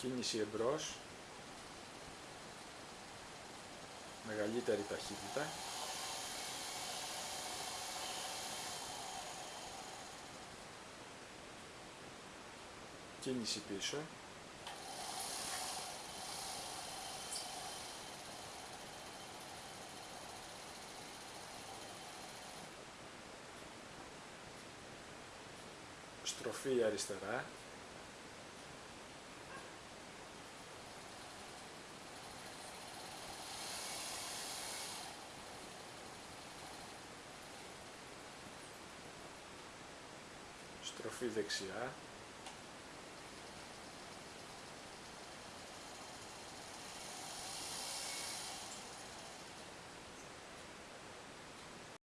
κίνηση εμπρός, μεγαλύτερη ταχύτητα, κίνηση πίσω, στροφή αριστερά, στροφή δεξιά,